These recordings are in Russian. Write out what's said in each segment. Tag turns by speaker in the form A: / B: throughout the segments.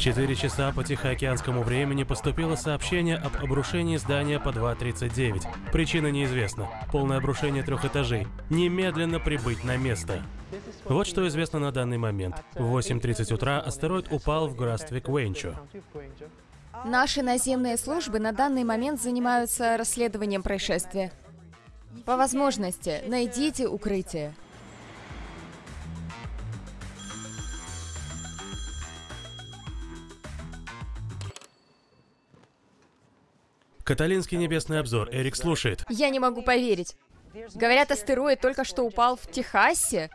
A: В 4 часа по Тихоокеанскому времени поступило сообщение об обрушении здания по 2.39. Причина неизвестна. Полное обрушение трех этажей. Немедленно прибыть на место. Вот что известно на данный момент. В 8.30 утра астероид упал в графстве Квенчо.
B: Наши наземные службы на данный момент занимаются расследованием происшествия. По возможности, найдите укрытие.
A: Каталинский небесный обзор. Эрик слушает.
B: Я не могу поверить. Говорят, астероид только что упал в Техасе,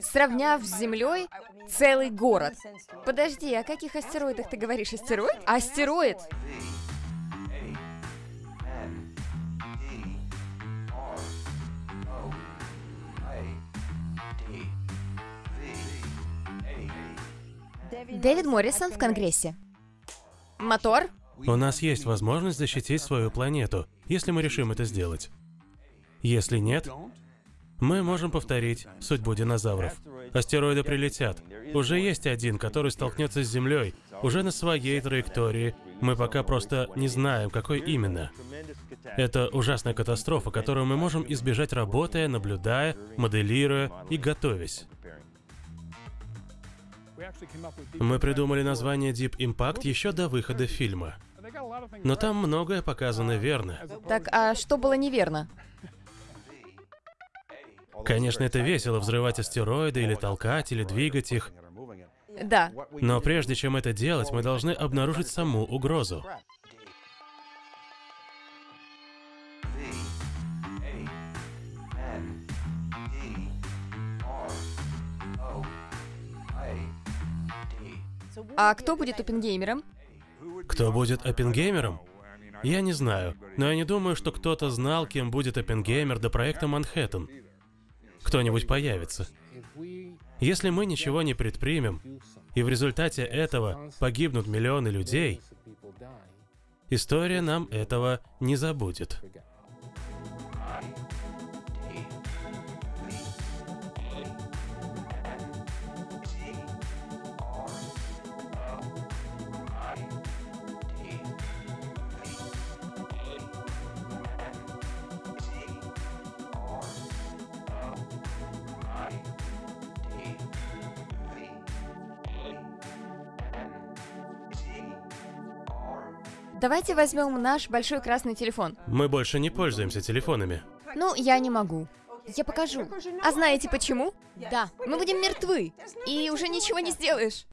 B: сравняв с Землей целый город. Подожди, о каких астероидах ты говоришь? Астероид? Астероид! Дэвид Моррисон в Конгрессе. Мотор?
A: У нас есть возможность защитить свою планету, если мы решим это сделать. Если нет, мы можем повторить судьбу динозавров. Астероиды прилетят. Уже есть один, который столкнется с Землей, уже на своей траектории. Мы пока просто не знаем, какой именно. Это ужасная катастрофа, которую мы можем избежать работая, наблюдая, моделируя и готовясь. Мы придумали название Deep Impact еще до выхода фильма. Но там многое показано верно.
B: Так, а что было неверно?
A: Конечно, это весело взрывать астероиды или толкать, или двигать их.
B: Да.
A: Но прежде чем это делать, мы должны обнаружить саму угрозу.
B: А кто будет опенгеймером?
A: Кто будет Оппенгеймером? Я не знаю, но я не думаю, что кто-то знал, кем будет Оппенгеймер до проекта Манхэттен. Кто-нибудь появится. Если мы ничего не предпримем, и в результате этого погибнут миллионы людей, история нам этого не забудет.
B: Давайте возьмем наш большой красный телефон.
A: Мы больше не пользуемся телефонами.
B: Ну, я не могу. Я покажу. А знаете почему? Да, мы будем мертвы. И уже ничего не сделаешь.